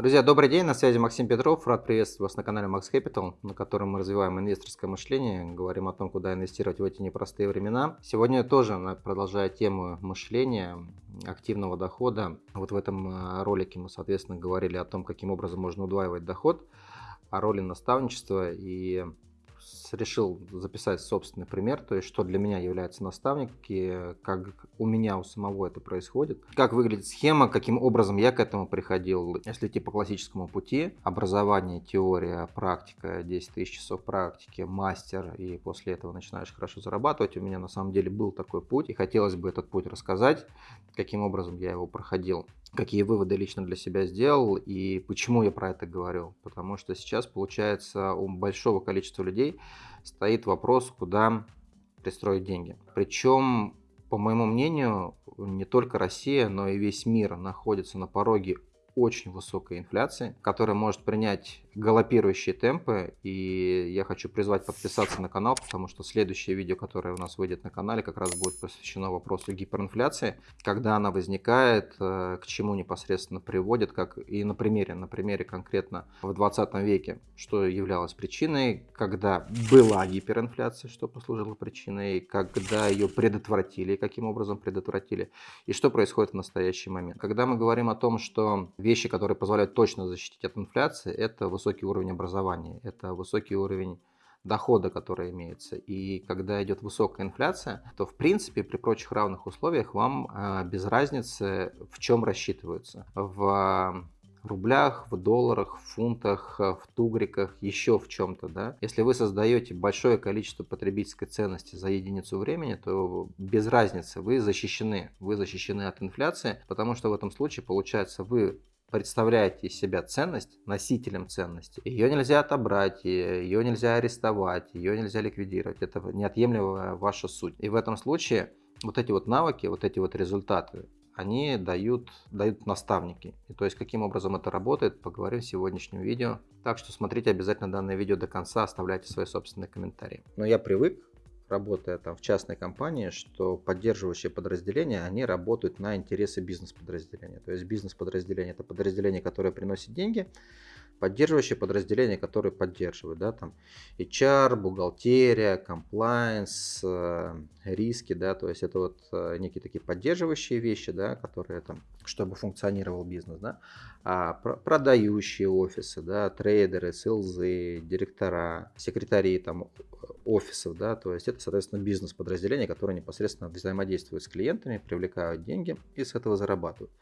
Друзья, добрый день, на связи Максим Петров. Рад приветствовать вас на канале Max Capital, на котором мы развиваем инвесторское мышление, говорим о том, куда инвестировать в эти непростые времена. Сегодня тоже, продолжая тему мышления, активного дохода, вот в этом э, ролике мы, соответственно, говорили о том, каким образом можно удваивать доход, о роли наставничества и решил записать собственный пример, то есть что для меня является наставник, и как у меня у самого это происходит, как выглядит схема, каким образом я к этому приходил. Если идти по классическому пути, образование, теория, практика, 10 тысяч часов практики, мастер, и после этого начинаешь хорошо зарабатывать. У меня на самом деле был такой путь, и хотелось бы этот путь рассказать, каким образом я его проходил какие выводы лично для себя сделал и почему я про это говорю. Потому что сейчас, получается, у большого количества людей стоит вопрос, куда пристроить деньги. Причем, по моему мнению, не только Россия, но и весь мир находится на пороге очень высокой инфляции, которая может принять галопирующие темпы. И я хочу призвать подписаться на канал, потому что следующее видео, которое у нас выйдет на канале, как раз будет посвящено вопросу гиперинфляции, когда она возникает, э, к чему непосредственно приводит, как и на примере, на примере конкретно в 20 веке, что являлось причиной, когда была гиперинфляция, что послужило причиной, когда ее предотвратили, каким образом предотвратили, и что происходит в настоящий момент. Когда мы говорим о том, что вещи, которые позволяют точно защитить от инфляции, это высокий уровень образования, это высокий уровень дохода, который имеется. И когда идет высокая инфляция, то в принципе при прочих равных условиях вам э, без разницы в чем рассчитываются. В рублях, в долларах, в фунтах, в тугриках, еще в чем-то, да. Если вы создаете большое количество потребительской ценности за единицу времени, то без разницы вы защищены, вы защищены от инфляции, потому что в этом случае получается вы представляете из себя ценность носителем ценности, ее нельзя отобрать, ее нельзя арестовать, ее нельзя ликвидировать. Это неотъемлемая ваша суть. И в этом случае вот эти вот навыки, вот эти вот результаты, они дают, дают наставники. И то есть, каким образом это работает, поговорим в сегодняшнем видео. Так что смотрите обязательно данное видео до конца, оставляйте свои собственные комментарии. Но я привык работая там в частной компании, что поддерживающие подразделения, они работают на интересы бизнес-подразделения. То есть бизнес-подразделение это подразделение, которое приносит деньги, поддерживающие подразделения, которые поддерживают, да, там HR, бухгалтерия, compliance, э, риски, да, то есть это вот э, некие такие поддерживающие вещи, да, которые там, чтобы функционировал бизнес, да, а продающие офисы, да, трейдеры, селзы, директора, секретари там офисов, да, то есть это, соответственно, бизнес-подразделения, которые непосредственно взаимодействуют с клиентами, привлекают деньги и с этого зарабатывают.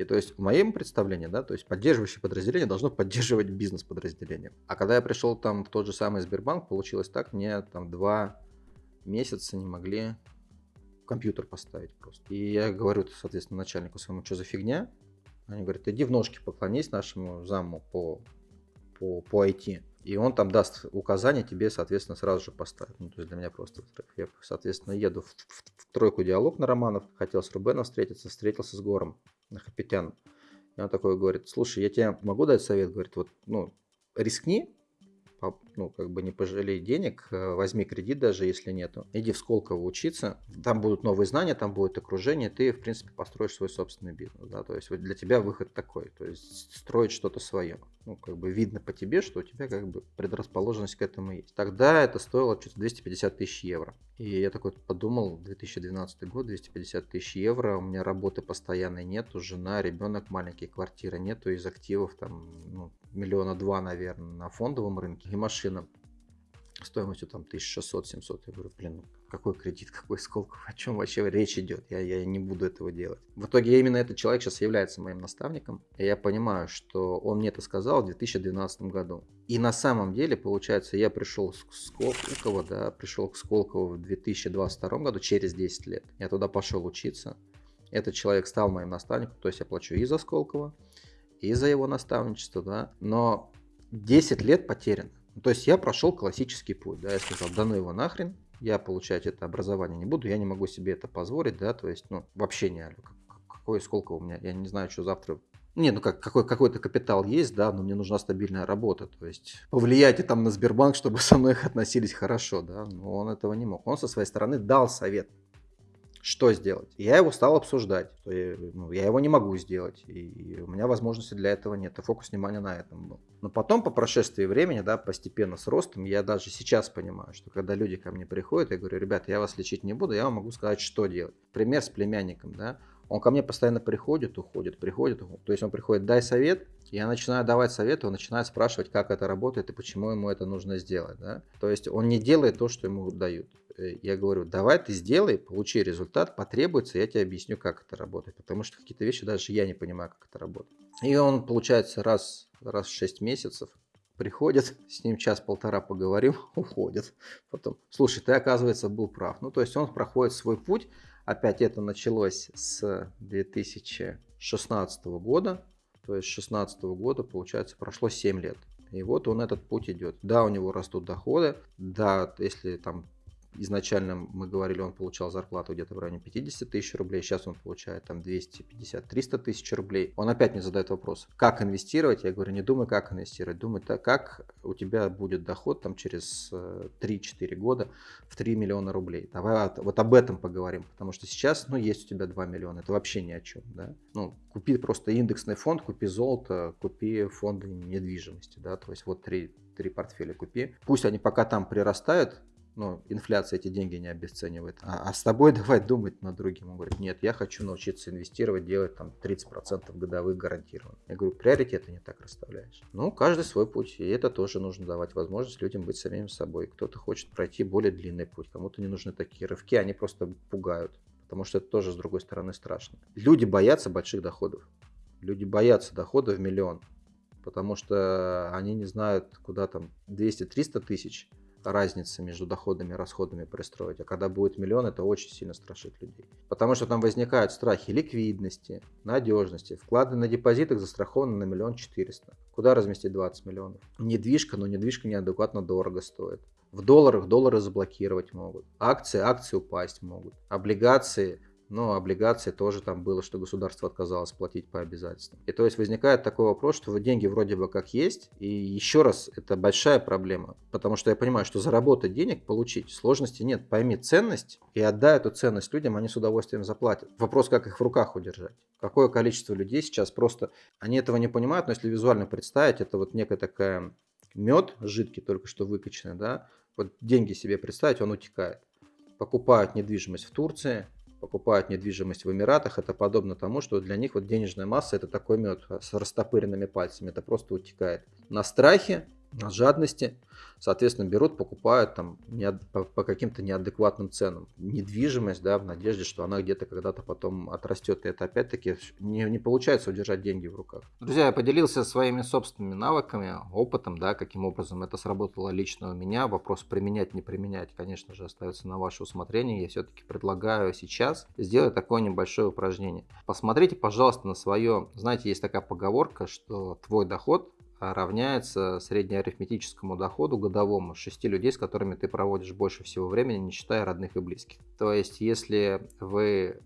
И то есть в моем представлении, да, то есть поддерживающее подразделение должно поддерживать бизнес-подразделение. А когда я пришел там в тот же самый Сбербанк, получилось так, мне там два месяца не могли компьютер поставить просто. И я говорю, соответственно, начальнику своему, что за фигня? Они говорят, иди в ножки поклонись нашему заму по, по, по IT. И он там даст указания, тебе, соответственно, сразу же поставит. Ну, то есть для меня просто Я, соответственно, еду в, в, в тройку диалог на Романов. Хотел с Рубеном встретиться, встретился с Гором Хапетян. И он такой говорит, слушай, я тебе могу дать совет? Говорит, вот, ну, рискни, ну, как бы не пожалей денег, э, возьми кредит даже, если нету. Иди в Сколково учиться, там будут новые знания, там будет окружение, ты, в принципе, построишь свой собственный бизнес, да, то есть вот для тебя выход такой, то есть строить что-то свое. Ну, как бы видно по тебе, что у тебя как бы предрасположенность к этому есть. Тогда это стоило что-то 250 тысяч евро. И я такой подумал, 2012 год, 250 тысяч евро, у меня работы постоянной нету, жена, ребенок маленький, квартира нету, из активов там, ну, миллиона два, наверное, на фондовом рынке и машина стоимостью там 1600-700. Я говорю, блин, ну какой кредит, какой Сколково, о чем вообще речь идет? Я, я не буду этого делать. В итоге именно этот человек сейчас является моим наставником. И я понимаю, что он мне это сказал в 2012 году. И на самом деле, получается, я пришел к Сколково, да, пришел к Сколково в 2022 году, через 10 лет. Я туда пошел учиться. Этот человек стал моим наставником, то есть я плачу и за Сколково, и за его наставничество, да, но 10 лет потеряно. То есть я прошел классический путь, да, я сказал, да ну его нахрен, я получать это образование не буду, я не могу себе это позволить, да, то есть, ну, вообще не какой, сколько у меня, я не знаю, что завтра не, ну как, какой, какой-то капитал есть, да, но мне нужна стабильная работа. То есть повлияйте там на Сбербанк, чтобы со мной их относились хорошо, да. Но он этого не мог. Он со своей стороны дал совет. Что сделать? Я его стал обсуждать. Я, ну, я его не могу сделать. И у меня возможности для этого нет. И фокус внимания на этом был. Но потом, по прошествии времени, да, постепенно с ростом, я даже сейчас понимаю, что когда люди ко мне приходят, я говорю, ребята, я вас лечить не буду, я вам могу сказать, что делать. Пример с племянником, да. Он ко мне постоянно приходит, уходит, приходит, уходит. То есть он приходит, дай совет, я начинаю давать советы, он начинает спрашивать, как это работает и почему ему это нужно сделать. Да? То есть он не делает то, что ему дают. Э, я говорю, давай ты сделай, получи результат, потребуется, я тебе объясню, как это работает. Потому что какие-то вещи даже я не понимаю, как это работает. И он, получается, раз, раз в 6 месяцев приходит, с ним час-полтора поговорим, уходит. Потом, слушай, ты, оказывается, был прав. Ну, то есть он проходит свой путь, Опять это началось с 2016 года. То есть с 2016 года, получается, прошло 7 лет. И вот он этот путь идет. Да, у него растут доходы. Да, если там изначально мы говорили, он получал зарплату где-то в районе 50 тысяч рублей, сейчас он получает там 250-300 тысяч рублей. Он опять мне задает вопрос, как инвестировать? Я говорю, не думай, как инвестировать, думай, так, как у тебя будет доход там через 3-4 э, года в 3 миллиона рублей. Давай вот об этом поговорим, потому что сейчас, ну, есть у тебя 2 миллиона, это вообще ни о чем, да. Ну, купи просто индексный фонд, купи золото, купи фонды недвижимости, да, то есть вот три, три портфеля купи. Пусть они пока там прирастают, ну, инфляция эти деньги не обесценивает. А, а с тобой давай думать над другим. Он говорит, нет, я хочу научиться инвестировать, делать там 30% годовых гарантированно. Я говорю, приоритеты не так расставляешь. Ну, каждый свой путь. И это тоже нужно давать возможность людям быть самим собой. Кто-то хочет пройти более длинный путь, кому-то не нужны такие рывки, они просто пугают. Потому что это тоже, с другой стороны, страшно. Люди боятся больших доходов. Люди боятся дохода в миллион. Потому что они не знают, куда там 200-300 тысяч разницы между доходами и расходами пристроить. А когда будет миллион, это очень сильно страшит людей. Потому что там возникают страхи ликвидности, надежности. Вклады на депозитах застрахованы на миллион четыреста. Куда разместить 20 миллионов? Недвижка, но недвижка неадекватно дорого стоит. В долларах доллары заблокировать могут. Акции, акции упасть могут. Облигации но облигации тоже там было, что государство отказалось платить по обязательствам. И то есть возникает такой вопрос, что деньги вроде бы как есть, и еще раз, это большая проблема, потому что я понимаю, что заработать денег, получить, сложности нет. Пойми ценность и отдай эту ценность людям, они с удовольствием заплатят. Вопрос, как их в руках удержать. Какое количество людей сейчас просто, они этого не понимают, но если визуально представить, это вот некая такая мед жидкий, только что выкачанный, да, вот деньги себе представить, он утекает. Покупают недвижимость в Турции, покупают недвижимость в Эмиратах, это подобно тому, что для них вот денежная масса это такой мед с растопыренными пальцами, это просто утекает. На страхе на жадности, соответственно, берут, покупают там не, по, по каким-то неадекватным ценам недвижимость, да, в надежде, что она где-то когда-то потом отрастет. И это опять-таки не, не получается удержать деньги в руках. Друзья, я поделился своими собственными навыками, опытом, да, каким образом это сработало лично у меня. Вопрос применять, не применять, конечно же, остается на ваше усмотрение. Я все-таки предлагаю сейчас сделать такое небольшое упражнение. Посмотрите, пожалуйста, на свое, знаете, есть такая поговорка, что твой доход равняется среднеарифметическому доходу годовому 6 людей, с которыми ты проводишь больше всего времени, не считая родных и близких. То есть, если вы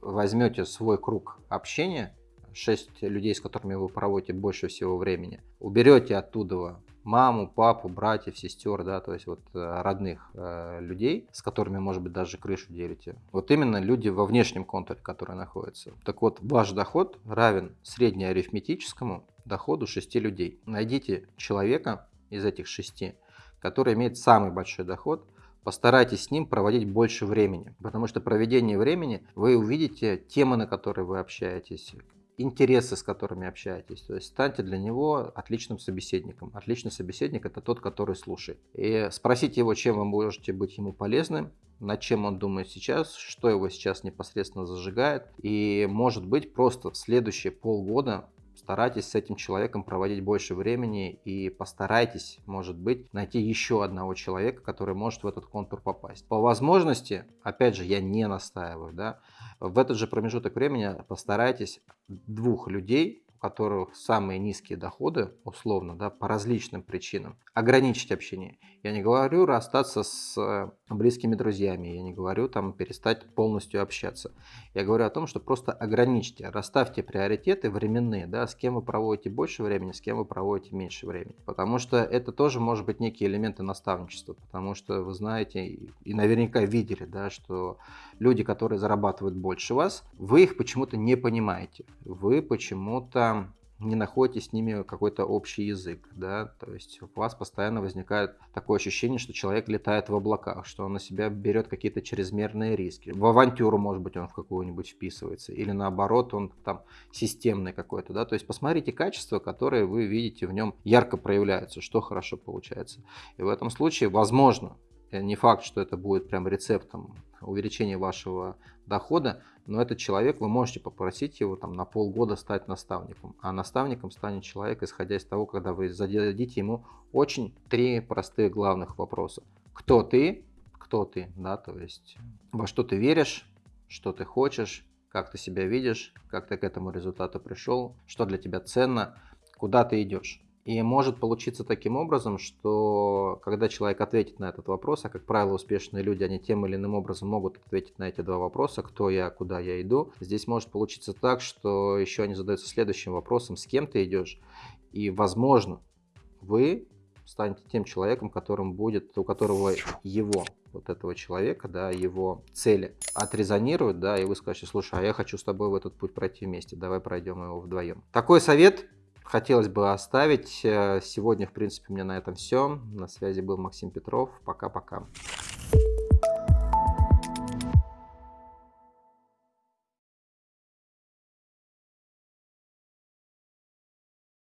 возьмете свой круг общения, 6 людей, с которыми вы проводите больше всего времени, уберете оттуда маму, папу, братьев, сестер, да, то есть вот э, родных э, людей, с которыми, может быть, даже крышу делите. Вот именно люди во внешнем контуре, которые находятся. Так вот, ваш доход равен среднеарифметическому доходу 6 людей. Найдите человека из этих шести, который имеет самый большой доход, постарайтесь с ним проводить больше времени, потому что проведение времени вы увидите темы, на которые вы общаетесь, интересы, с которыми общаетесь. То есть станьте для него отличным собеседником. Отличный собеседник это тот, который слушает. И спросите его, чем вы можете быть ему полезным, над чем он думает сейчас, что его сейчас непосредственно зажигает. И может быть просто в следующие полгода старайтесь с этим человеком проводить больше времени и постарайтесь, может быть, найти еще одного человека, который может в этот контур попасть. По возможности, опять же, я не настаиваю, да, в этот же промежуток времени постарайтесь двух людей у которых самые низкие доходы, условно, да, по различным причинам, ограничить общение. Я не говорю расстаться с э, близкими друзьями, я не говорю там перестать полностью общаться. Я говорю о том, что просто ограничьте, расставьте приоритеты временные, да, с кем вы проводите больше времени, с кем вы проводите меньше времени. Потому что это тоже может быть некие элементы наставничества, потому что вы знаете и наверняка видели, да, что люди, которые зарабатывают больше вас, вы их почему-то не понимаете. Вы почему-то не находите с ними какой-то общий язык, да, то есть у вас постоянно возникает такое ощущение, что человек летает в облаках, что он на себя берет какие-то чрезмерные риски. В авантюру, может быть, он в какую-нибудь вписывается, или наоборот, он там системный какой-то, да, то есть посмотрите качества, которые вы видите в нем ярко проявляются, что хорошо получается. И в этом случае, возможно, не факт, что это будет прям рецептом увеличения вашего дохода, но этот человек, вы можете попросить его там на полгода стать наставником. А наставником станет человек, исходя из того, когда вы зададите ему очень три простых главных вопроса. Кто ты? Кто ты? Да, то есть во что ты веришь, что ты хочешь, как ты себя видишь, как ты к этому результату пришел, что для тебя ценно, куда ты идешь. И может получиться таким образом, что когда человек ответит на этот вопрос, а как правило успешные люди, они тем или иным образом могут ответить на эти два вопроса, кто я, куда я иду, здесь может получиться так, что еще они задаются следующим вопросом, с кем ты идешь, и возможно вы станете тем человеком, которым будет, у которого его, вот этого человека, да, его цели отрезонируют, да, и вы скажете, слушай, а я хочу с тобой в этот путь пройти вместе, давай пройдем его вдвоем. Такой совет хотелось бы оставить. Э, сегодня, в принципе, у меня на этом все. На связи был Максим Петров. Пока-пока.